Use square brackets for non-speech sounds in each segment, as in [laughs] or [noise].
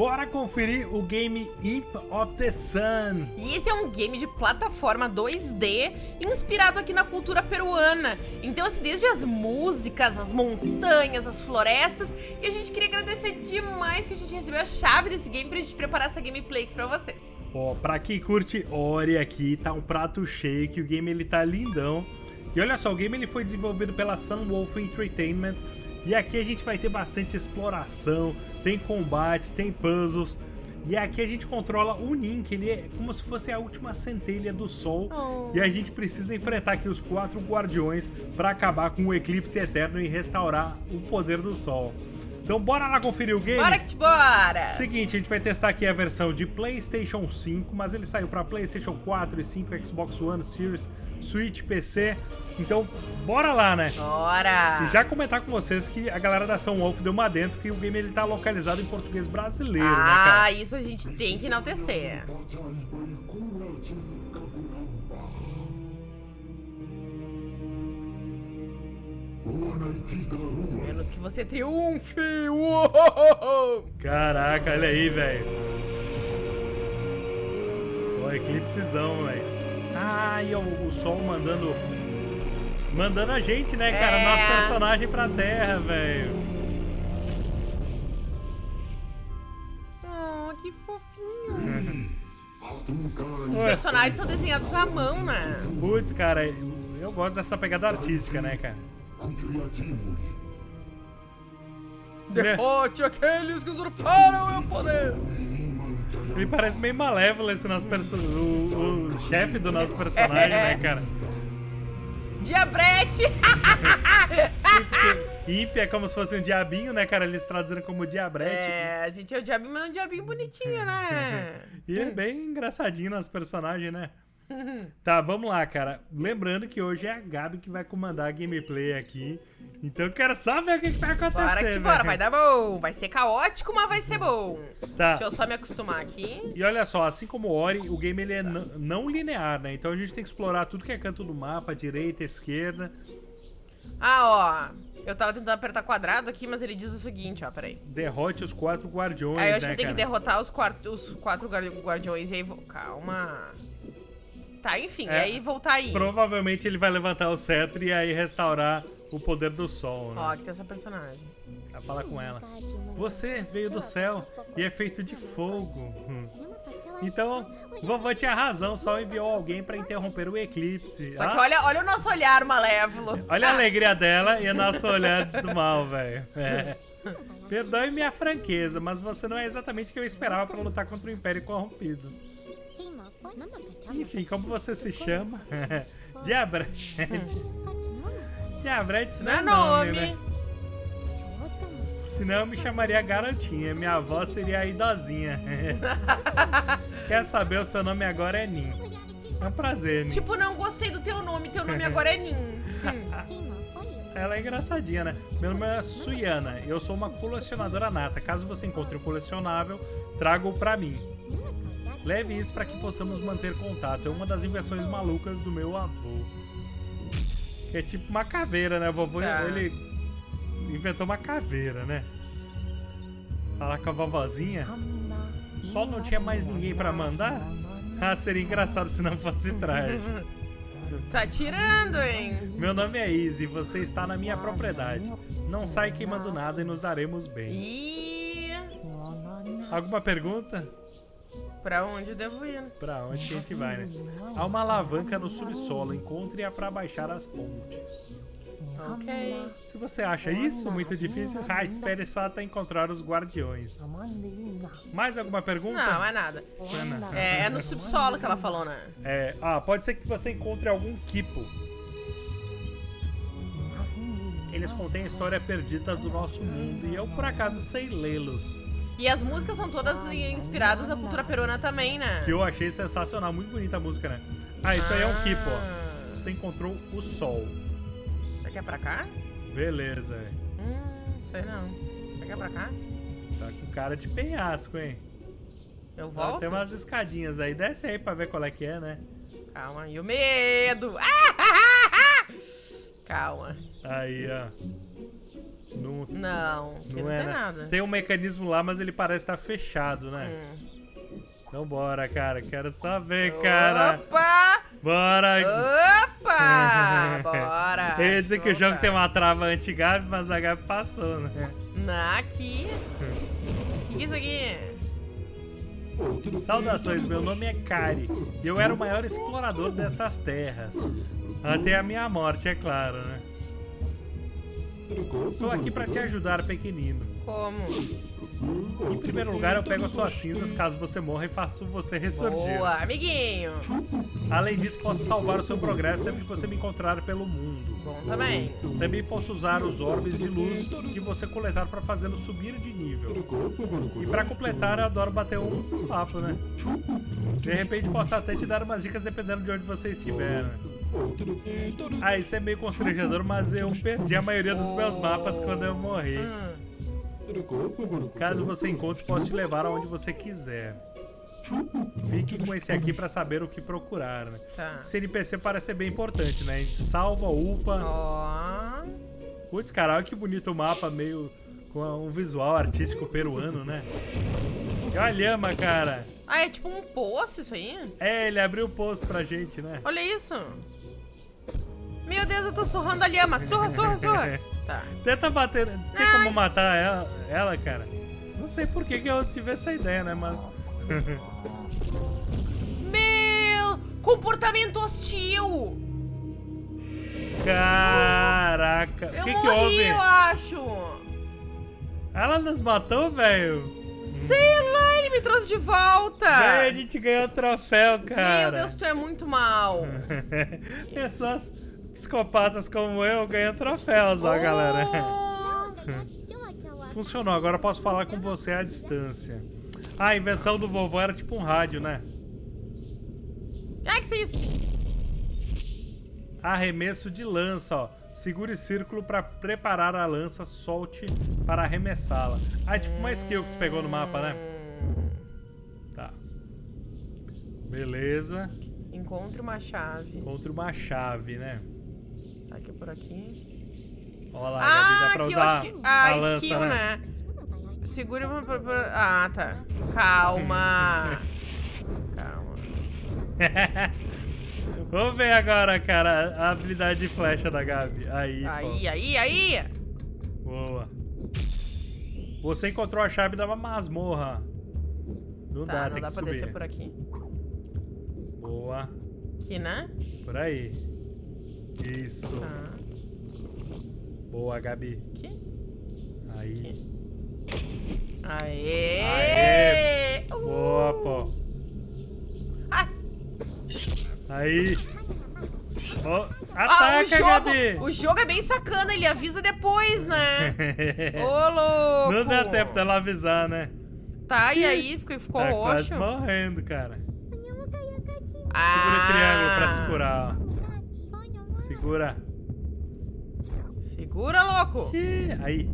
Bora conferir o game Imp of the Sun. E esse é um game de plataforma 2D inspirado aqui na cultura peruana. Então, assim, desde as músicas, as montanhas, as florestas. E a gente queria agradecer demais que a gente recebeu a chave desse game pra gente preparar essa gameplay aqui pra vocês. Ó, pra quem curte Ori aqui, tá um prato cheio, que o game ele tá lindão. E olha só, o game ele foi desenvolvido pela Sunwolf Entertainment e aqui a gente vai ter bastante exploração, tem combate, tem puzzles. E aqui a gente controla o que ele é como se fosse a última centelha do Sol. Oh. E a gente precisa enfrentar aqui os quatro guardiões para acabar com o eclipse eterno e restaurar o poder do Sol. Então bora lá conferir o game? Bora que te bora! Seguinte, a gente vai testar aqui a versão de Playstation 5, mas ele saiu para Playstation 4 e 5, Xbox One, Series, Switch, PC. Então, bora lá, né? Bora! E já comentar com vocês que a galera da São Wolf deu uma dentro que o game ele tá localizado em português brasileiro, ah, né, cara? Ah, isso a gente tem que enaltecer. Menos que você triunfe! Uou! Caraca, olha aí, velho. Ó, eclipsezão, velho. Ah, e o, o sol mandando Mandando a gente, né, cara? É. Nosso personagem pra terra, velho. Oh, que fofinho. Os personagens são desenhados à mão, né? Putz, cara, eu gosto dessa pegada artística, né, cara? Derrote aqueles que usurparam o meu poder! Ele parece meio malévolo esse nosso personagem. O, o chefe do nosso personagem, né, cara? [laughs] Diabrete! [laughs] Sim, porque Imp é como se fosse um diabinho, né, cara? Eles traduziram como diabrete. É, a gente é o diabinho, mas é um diabinho bonitinho, né? [laughs] e é bem engraçadinho nosso personagem, né? [laughs] tá, vamos lá, cara. Lembrando que hoje é a Gabi que vai comandar a gameplay aqui. Então eu quero só ver o que, que vai acontecer. Bora que te bora, vai dar bom. Vai ser caótico, mas vai ser bom. Tá. Deixa eu só me acostumar aqui. E olha só, assim como o Ori, o game ele é não linear, né? Então a gente tem que explorar tudo que é canto do mapa, direita, esquerda. Ah, ó. Eu tava tentando apertar quadrado aqui, mas ele diz o seguinte, ó, peraí. Derrote os quatro guardiões, Aí eu acho né, que tem que derrotar os, quatro, os quatro guardiões e aí... Calma... Tá, enfim, é, aí voltar aí. Provavelmente ele vai levantar o cetro e aí restaurar o poder do sol, né? Ó, que tem essa personagem. Vai falar com ela. Você veio do céu e é feito de fogo. Hum. Então, vovô tinha razão, só enviou alguém pra interromper o eclipse. Só ah? que olha, olha o nosso olhar malévolo. Olha a alegria dela e o nosso [laughs] olhar do mal, velho. É. Perdoe minha franqueza, mas você não é exatamente o que eu esperava pra lutar contra o Império Corrompido. Enfim, como você se chama? Diabrete. Diabrete, isso não é nome, né? Senão eu me chamaria Garotinha. Minha avó seria a idosinha. [laughs] Quer saber o seu nome agora é Nin. É um prazer, Nin. Tipo, não gostei do teu nome. Teu nome agora é Nin. [laughs] Ela é engraçadinha, né? Meu nome é Suyana. Eu sou uma colecionadora nata. Caso você encontre um colecionável, traga-o pra mim. Leve isso para que possamos manter contato. É uma das invenções malucas do meu avô. É tipo uma caveira, né? vovô, tá. ele inventou uma caveira, né? Falar com a vovozinha. Só não tinha mais ninguém para mandar? Ah, seria engraçado se não fosse traje. [laughs] Tá tirando, hein? Meu nome é Izzy, você está na minha propriedade. Não sai queimando nada e nos daremos bem. E... Alguma pergunta? Pra onde eu devo ir? Pra onde que a gente vai, né? Há uma alavanca no subsolo. Encontre-a pra baixar as pontes. Ok. Se você acha isso muito difícil, ah, espere só até encontrar os guardiões. Mais alguma pergunta? Não, é nada. É, é no subsolo que ela falou, né? É, ah, pode ser que você encontre algum Kipo. Eles contêm a história perdida do nosso mundo e eu por acaso sei lê-los. E as músicas são todas inspiradas na cultura peruana também, né? Que eu achei sensacional. Muito bonita a música, né? Ah, isso ah. aí é um Kipo, ó. Você encontrou o sol. Você quer pra cá? Beleza. Hum, sei não. Você quer pra cá? Tá com cara de penhasco, hein? Eu volto? tem umas escadinhas aí. Desce aí pra ver qual é que é, né? Calma. E o medo? [laughs] Calma. Aí, ó. Não Não, Não, não, é, tem nada. Tem um mecanismo lá, mas ele parece estar fechado, né? Hum. Então bora, cara. Quero saber, cara. Opa! Bora. Opa! [laughs] Bora! Eu ia dizer que o jogo tem uma trava anti-Gabi, mas a Gabi passou, né? Na, aqui. O que, que é isso aqui? Saudações, meu nome é Kari e eu era o maior explorador destas terras. Até a minha morte, é claro, né? Estou aqui para te ajudar, pequenino. Como? Em primeiro lugar, eu pego as suas cinzas caso você morra e faço você ressurgir. Boa, amiguinho. Além disso, posso salvar o seu progresso sempre que você me encontrar pelo mundo. Bom também. Também posso usar os orbes de luz que você coletar para fazê-lo subir de nível. E para completar, eu adoro bater um papo, né? De repente, posso até te dar umas dicas dependendo de onde você estiver. Ah, isso é meio constrangedor, mas eu perdi a maioria dos meus mapas quando eu morri. Caso você encontre, posso te levar aonde você quiser. Fique com esse aqui pra saber o que procurar, né? tá. Esse NPC parece ser bem importante, né? A gente salva, upa. Ó. Putz, cara, olha que bonito o mapa, meio com um visual artístico peruano, né? E olha a lhama, cara. Ah, é tipo um poço isso aí? É, ele abriu o poço pra gente, né? Olha isso. Meu Deus, eu tô surrando a lhama. Surra, surra, surra. [laughs] Tá. Tenta bater. Tem como matar ela, ela, cara? Não sei por que, que eu tive essa ideia, né? Mas. [laughs] Meu! Comportamento hostil! Caraca. O que, morri, que houve? eu acho! Ela nos matou, velho? Sei lá, ele me trouxe de volta! Véi, a gente ganhou o troféu, cara. Meu Deus, tu é muito mal! [laughs] Pessoas psicopatas como eu ganham troféus, ó, galera. [laughs] Funcionou, agora eu posso falar com você à distância. Ah, a invenção do vovô era tipo um rádio, né? Ai, que é isso? Arremesso de lança, ó. Segure círculo pra preparar a lança, solte para arremessá-la. Ah, é tipo uma skill que tu pegou no mapa, né? Tá. Beleza. Encontre uma chave. Contra uma chave, né? Tá aqui por aqui. Olha lá, Gabi, dá Ah, pra aqui eu usar acho que. Ah, a lança, skill, né? Segura uma. pra- pra- Ah, tá. Calma. [laughs] Calma. [laughs] Vamos ver agora, cara, a habilidade de flecha da Gabi. Aí, Aí, aí, aí! pô. Boa. Você encontrou a chave da masmorra. Não Tá, dá, não tem dá que pra subir. descer por aqui. Boa. Aqui, né? Por aí. Isso. Tá. Boa, Gabi. Aqui. Aí. Aê! Aê! Uh! Boa, pô. Ah, Aí. Ah, ataca, o jogo, Gabi! o jogo é bem sacana, ele avisa depois, né? [laughs] Ô, louco! Não dá tempo dela avisar, né? Tá, e aí? Ficou, ficou tá roxo? quase morrendo, cara. Ah. Segura o triângulo pra segurar, ó. Segura. Segura, louco! Ih, Aí.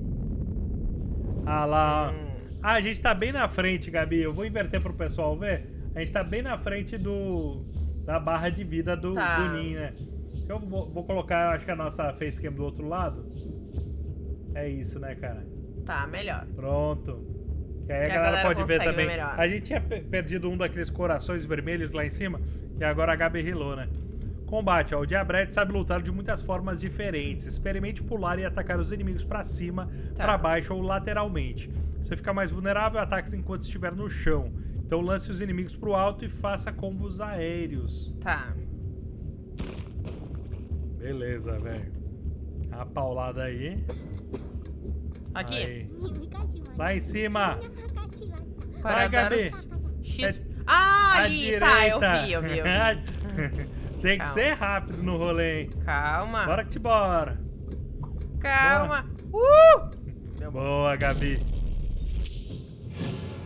Ah lá, ó. Hum. Ah, a gente tá bem na frente, Gabi. Eu vou inverter pro pessoal ver. A gente tá bem na frente do da barra de vida do, Tá. do Nin, né? Eu vou, vou colocar, acho que a nossa facecam do outro lado. É isso, né, cara? Tá, melhor. Pronto. Que aí a Que a galera, galera pode ver também. ver a gente tinha pe- perdido um daqueles corações vermelhos lá em cima. E agora a Gabi rilou, né? Combate, ó. O Diabrete sabe lutar de muitas formas diferentes. Experimente pular e atacar os inimigos pra cima, Tá. pra baixo ou lateralmente. Você fica mais vulnerável a ataques enquanto estiver no chão. Então lance os inimigos pro alto e faça combos aéreos. Tá. Beleza, velho. A paulada aí. Aqui. Aí. Lá em cima. Para Vai, Gabi. X. É- Ah, À ali! Tá, eu vi, eu vi. Eu vi. [laughs] [laughs] Tem que Calma. ser rápido no rolê, hein? Calma. Bora que te bora. Calma. Uh! Boa, Gabi.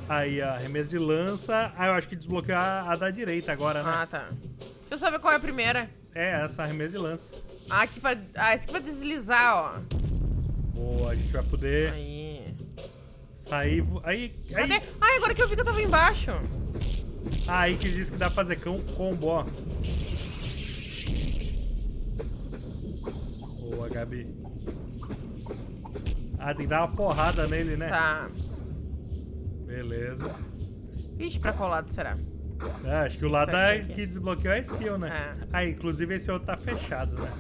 Aí, ó, arremesso de lança. Ah, eu acho que desbloqueou a, a da direita agora, né? Ah, tá. Deixa eu só ver qual é a primeira. É, essa, arremesso de lança. Ah, aqui pra. Ah, esse aqui pra deslizar, ó. Boa, a gente vai poder Aí. sair. Aí, aí, Cadê? Ai, agora que eu vi que eu tava embaixo. Aí que diz que dá pra fazer cão combo, ó. Boa, Gabi. Ah, tem que dar uma porrada nele, né? Tá. Beleza. Vixe, pra qual lado será? É, acho que o lado aqui. que desbloqueou é a skill, né? É. Ah, inclusive esse outro tá fechado, né?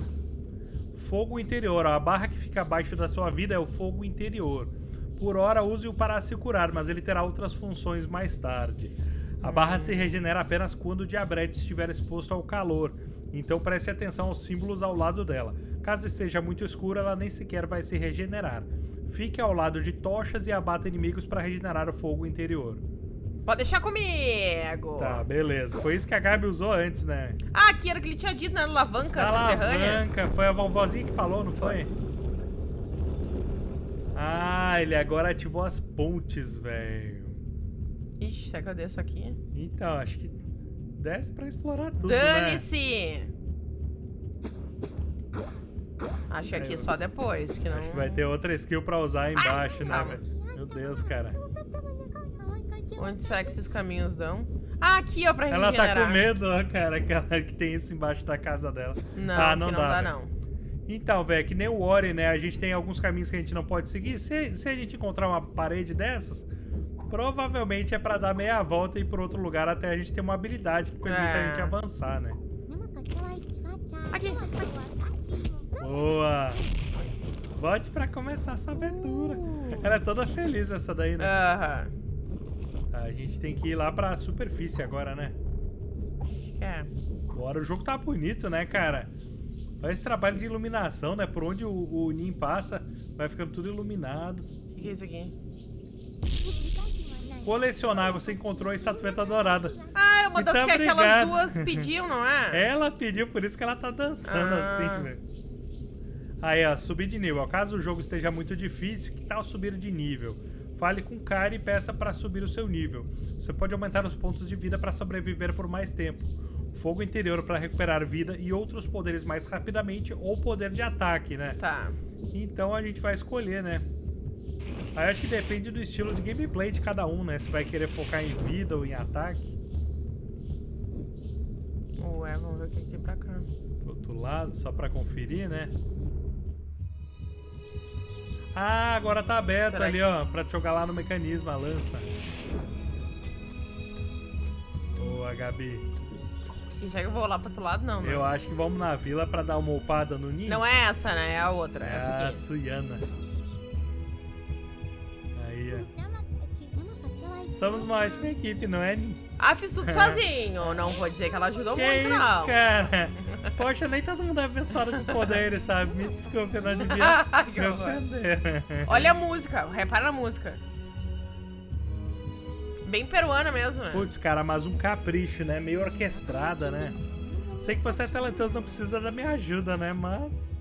Fogo interior. ó, A barra que fica abaixo da sua vida é o fogo interior. Por hora, use-o para se curar, mas ele terá outras funções mais tarde. A barra se regenera apenas quando o diabrete estiver exposto ao calor, então preste atenção aos símbolos ao lado dela. Caso esteja muito escuro, ela nem sequer vai se regenerar. Fique ao lado de tochas e abata inimigos para regenerar o fogo interior. Pode deixar comigo. Tá, beleza. Foi isso que a Gabi usou antes, né? Ah, aqui era o que ele tinha dito na alavanca A subterrânea. alavanca, foi a vovozinha que falou, não foi? Ah, ele agora ativou as pontes, velho. Ixi, será que eu desço aqui? Então, acho que desce pra explorar tudo, né? Acho que aqui só depois, que não... Acho que vai ter outra skill pra usar aí embaixo, né, calma. velho? Meu Deus, cara. Onde será que esses caminhos dão? Ah, aqui, ó, pra Ela regenerar. tá com medo, ó, cara, que, ela- que tem isso embaixo da casa dela. Não, ah, não não dá, dá, não. Então, velho, que nem o Ori, né? A gente tem alguns caminhos que a gente não pode seguir. Se, se a gente encontrar uma parede dessas, provavelmente é pra dar meia volta e ir por outro lugar até a gente ter uma habilidade que permita É. a gente avançar, né? Aqui. Boa! Volte pra começar essa aventura. Ela é toda feliz essa daí, né? Aham. Tá, a gente tem que ir lá pra superfície agora, né? Acho que é. Bora, o jogo tá bonito, né, cara? Olha esse trabalho de iluminação, né? Por onde o, o Nin passa, vai ficando tudo iluminado. O que, que é isso aqui? Colecionar, você encontrou a estatueta dourada. Ah, era uma das Então, que aquelas obrigado. duas pediam, não é? Ela pediu, por isso que ela tá dançando Ah. assim, velho. Aí, ó, subir de nível. Caso o jogo esteja muito difícil, que tal subir de nível? Fale com o cara e peça pra subir o seu nível. Você pode aumentar os pontos de vida pra sobreviver por mais tempo. Fogo interior pra recuperar vida e outros poderes mais rapidamente ou poder de ataque, né? Tá. Então a gente vai escolher, né? Aí acho que depende do estilo de gameplay de cada um, né? Se vai querer focar em vida ou em ataque. Ué, vamos ver o que, que tem pra cá. Pro outro lado, só pra conferir, né? Ah, agora tá aberto Será ali, que- ó, pra te jogar lá no mecanismo, a lança. Boa, Gabi. E será que eu vou lá pro outro lado? Não, não. Eu acho que vamos na vila pra dar uma upada no ninho. Não é essa, né? É a outra. É essa Ah, aqui. Suyana. Aí, ó. Somos uma ótima equipe, não é, Ninho? Ah, fiz tudo [laughs] sozinho. Não vou dizer que ela ajudou Que muito, isso, não. cara? Poxa, nem todo mundo é abençoado com poderes, sabe? Me desculpe, eu não [laughs] devia me ofender. Olha a música, repara na música. Bem peruana mesmo, né? Putz, cara, mas um capricho, né? Meio orquestrada, né? Sei que você é talentoso, não precisa da minha ajuda, né? Mas...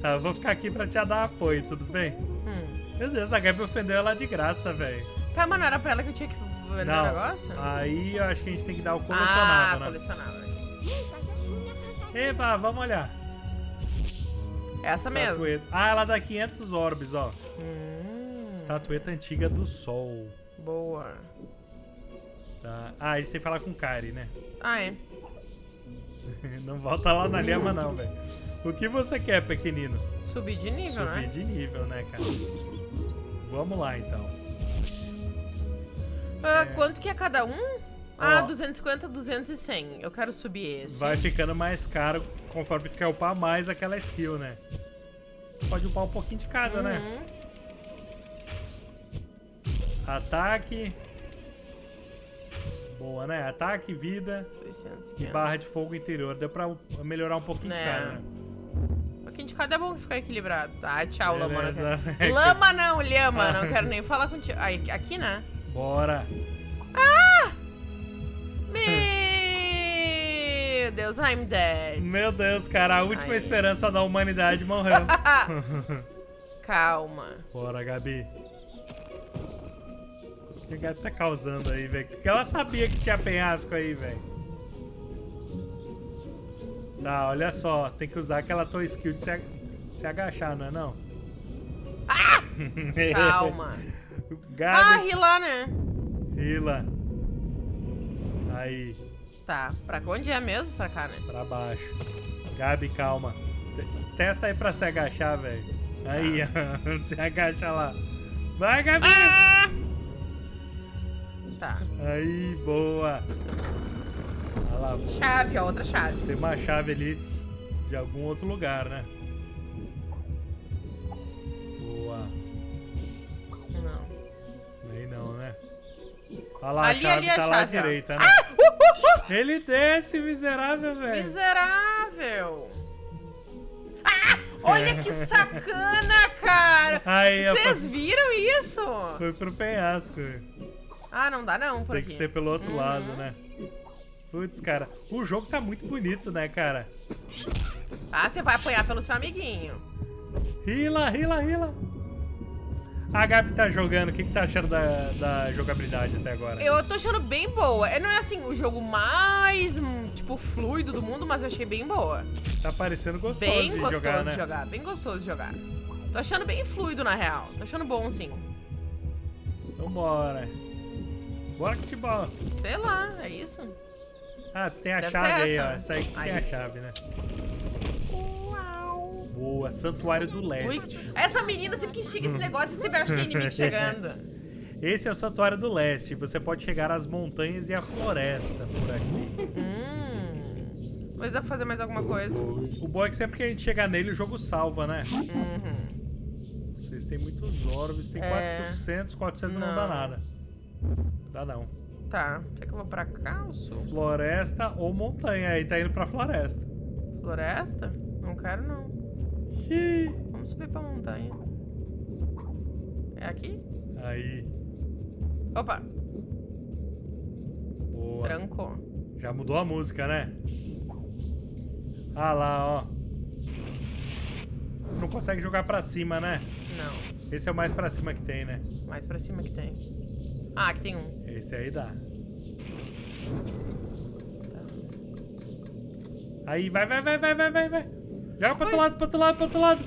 Tá, eu vou ficar aqui pra te dar apoio, tudo bem? Hum. Meu Deus, a Gabi ofendeu ela de graça, velho. Tá, mas não era pra ela que eu tinha que vender o negócio? aí eu acho que a gente tem que dar o ah, colecionável, né? colecionável. Eba, vamos olhar. Essa mesmo. Estatueta. Ah, ela dá 500 orbes, ó. Hum, Estatueta antiga do sol. boa. Tá. Ah, a gente tem que falar com o Kari, né? Ah, é. [laughs] Não volta lá na lhama, não, velho. O que você quer, pequenino? Subir de nível, Subir né? de nível, né, cara? Vamos lá, então. Ah, É. Quanto que é cada um? Ah, Ó. 250, 200 e 100. Eu quero subir esse. Vai ficando mais caro conforme tu quer upar mais aquela skill, né? Pode upar um pouquinho de cada, né? Uhum. Ataque. Boa, né? Ataque, vida 600, e 500. barra de fogo interior. Deu pra melhorar um pouquinho de É. cada, né? Um pouquinho de cada é bom ficar equilibrado. Tá, tchau, Lama. Não Beleza. quero... Lama não, Lhama. Não [laughs] quero nem falar contigo. Aqui, né? Bora. Meu Deus, I'm dead. Meu Deus, cara, a última Aí. esperança da humanidade morreu. [laughs] Calma. Bora, Gabi. O que a Gabi tá causando aí, velho? Porque ela sabia que tinha penhasco aí, velho. Tá, olha só. Tem que usar aquela tua skill de se, ag- se agachar, não é não? [laughs] Calma. ah, Gabi, ri lá, né? Hila. Aí, Tá, pra onde é mesmo? Pra cá, né? pra baixo. Gabi, calma. Te- Testa aí pra se agachar, velho. Aí, ó. [laughs] Você agacha lá. Vai, Gabi! Ah! Tá. Aí, boa. Olha lá. Chave, ó, outra chave. Tem uma chave ali de algum outro lugar, né? Boa. Não. Nem não, né? Olha lá, Ali, a chave ali a tá lá à chave, direita, né? Ah! Ele desce, miserável, velho. Miserável! Ah! Olha que sacana, cara! Vocês viram isso? foi pro penhasco. Ah, não dá não por Tem aqui. que ser pelo outro Uhum. lado, né? Putz, cara, o jogo tá muito bonito, né, cara? Ah, você vai apanhar pelo seu amiguinho. Rila, rila, rila. A Gabi tá jogando, o que, que tá achando da, da jogabilidade até agora? Eu tô achando bem boa. É, Não é assim o jogo mais, hum, tipo, fluido do mundo, mas eu achei bem boa. Tá parecendo gostoso Bem de gostoso jogar, né? de jogar, bem gostoso de jogar. Tô achando bem fluido, na real. Tô achando bom, sim. Então bora. Bora que te bola. Sei lá, é isso. Ah, tu tem a Deve chave aí, ó. Essa aí que tem a chave, né? Boa, Santuário do Leste. essa menina sempre que chega esse negócio, sempre acha que é inimigo chegando. [laughs] Esse é o Santuário do Leste. Você pode chegar às montanhas e à floresta por aqui. Hum. Mas dá pra fazer mais alguma coisa. O bom é que sempre que a gente chegar nele, o jogo salva, né? Uhum. Vocês têm muitos orbes, tem É. 400, 400 não. Não. dá nada. Dá não. Tá. Será que eu vou pra cá ou sul? Floresta ou montanha, aí tá indo pra floresta. Floresta? Não quero, não. Vamos subir pra montanha. É aqui? Aí, Opa, boa. trancou. Já mudou a música, né? Ah lá, ó. Não consegue jogar pra cima, né? Não. Esse é o mais pra cima que tem, né? Mais pra cima que tem. Ah, aqui tem um. Esse aí dá. Tá. Aí, vai, vai, vai, vai, vai, vai, vai. Joga pro outro lado, pro outro lado, pro outro lado.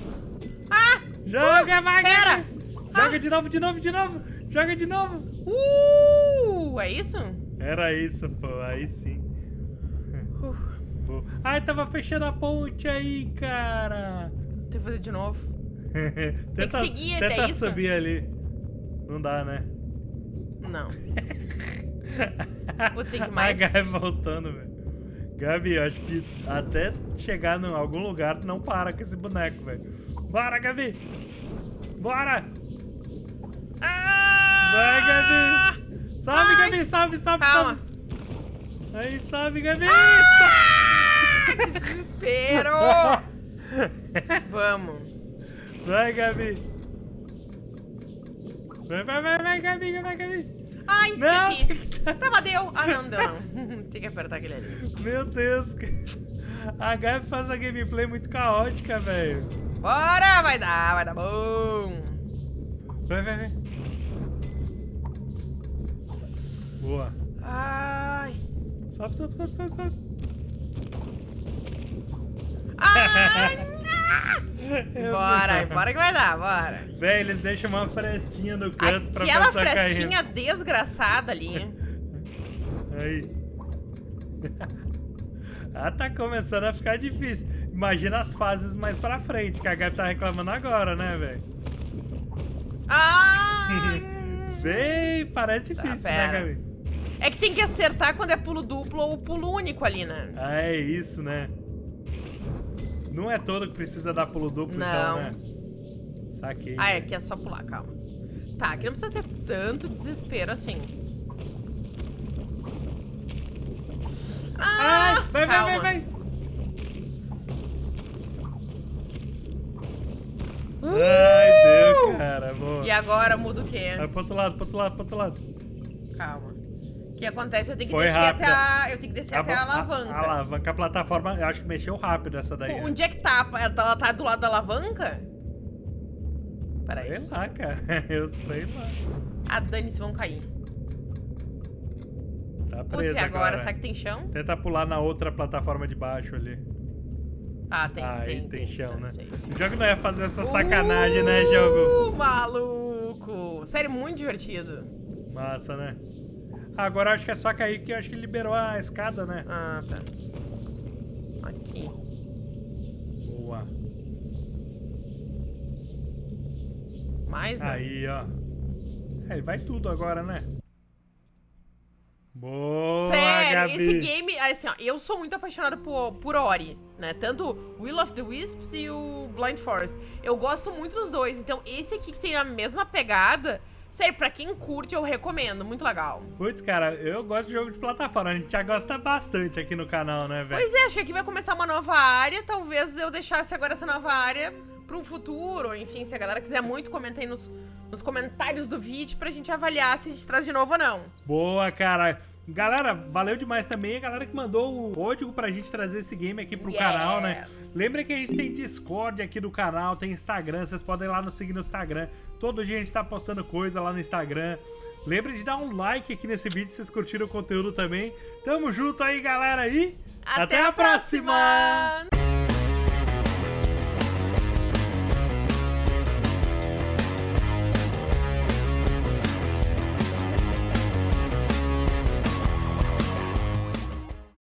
Ah! Joga, vai, Pera! Joga de novo, de novo, de novo. Joga de novo. Uh! É isso? Era isso, pô. Aí sim. Uh. [laughs] Ai, tava fechando a ponte aí, cara. tem que fazer de novo. [laughs] tenta, seguir até tenta isso? subir ali. Não dá, né? Não. [laughs] Vou ter que mais- A Gabi voltando, velho. Gabi, acho que até chegar em algum lugar, tu não para com esse boneco, velho. Bora, Gabi! Bora! Ah! Vai, Gabi! Ai! Gabi, sobe, sobe, Calma. sobe! Aí, sobe, Gabi! Ah, que desespero! [laughs] Vamos. Vai, Gabi! Vai, vai, vai, vai, Gabi, vai, Gabi! Ai, Não! esqueci. Tá, mas deu. Ah, não, deu não. [laughs] Tem que apertar aquele ali. Meu Deus! A Gabi faz a gameplay muito caótica, velho. Bora! Vai dar, vai dar bom. Vai, vai, vai. Boa. Ai. Sobe, sobe, sobe, sobe, sobe. Ai! Bora, bora que vai dar, bora. Véi, eles deixam uma frestinha no canto pra Aquela passar frestinha desgraçada ali. Aí. ah, tá começando a ficar difícil. Imagina as fases mais pra frente, que a Gabi tá reclamando agora, né, velho? Ai! [laughs] Véi, parece Tá, difícil, né. Gabi? É que tem que acertar quando é pulo duplo ou pulo único ali, né? Ah, é isso, né? Não é todo que precisa dar pulo duplo, Não. então, né? Saquei. Ah, é, aqui é só pular, calma. Tá, aqui não precisa ter tanto desespero assim. Ai, Ah, vai, vai, calma. vai, vai. Ai, deu, cara. Boa. E agora muda o quê? Vai pro outro lado, pro outro lado, pro outro lado. Calma. Que acontece? Eu tenho que Foi descer rápida. até a. Eu tenho que descer até a alavanca. A, alavanca, a plataforma, eu acho que mexeu rápido essa daí. né? Onde é que tá? Ela tá- do lado da alavanca? Sei Peraí. lá, cara. [laughs] Eu sei lá. Ah, dane-se, vão cair. Tá Putz, preso e agora? Será que tem chão? Tenta pular na outra plataforma de baixo ali. Ah, tem, Aí tem, tem chão, né? sei. O jogo não ia fazer essa sacanagem, né, jogo? Uh, maluco! Sério, muito divertido. Massa, né? Agora acho que é só cair que acho que liberou a escada, né? Ah, tá. Aqui. Boa. mais, né? Aí, ó. Aí vai tudo agora, né? Boa, Sério, Gabi. esse game, assim, ó, eu sou muito apaixonada por, por Ori, né? Tanto Will of the Wisps e o Blind Forest. Eu gosto muito dos dois, então esse aqui que tem a mesma pegada, sério, pra quem curte, eu recomendo, muito legal. Putz, cara, eu gosto de jogo de plataforma. A gente já gosta bastante aqui no canal, né, velho? Pois é, acho que aqui vai começar uma nova área, talvez eu deixasse agora essa nova área para um futuro, enfim, se a galera quiser muito, comenta aí nos, nos comentários do vídeo pra gente avaliar se a gente traz de novo ou não. Boa, cara. Galera, valeu demais também a galera que mandou o código pra gente trazer esse game aqui pro Yes. canal, né? Lembra que a gente tem Discord aqui do canal, tem Instagram, vocês podem ir lá nos seguir no Instagram. Todo dia a gente tá postando coisa lá no Instagram. Lembra de dar um like aqui nesse vídeo se vocês curtiram o conteúdo também. Tamo junto aí, galera, e Até, a próxima!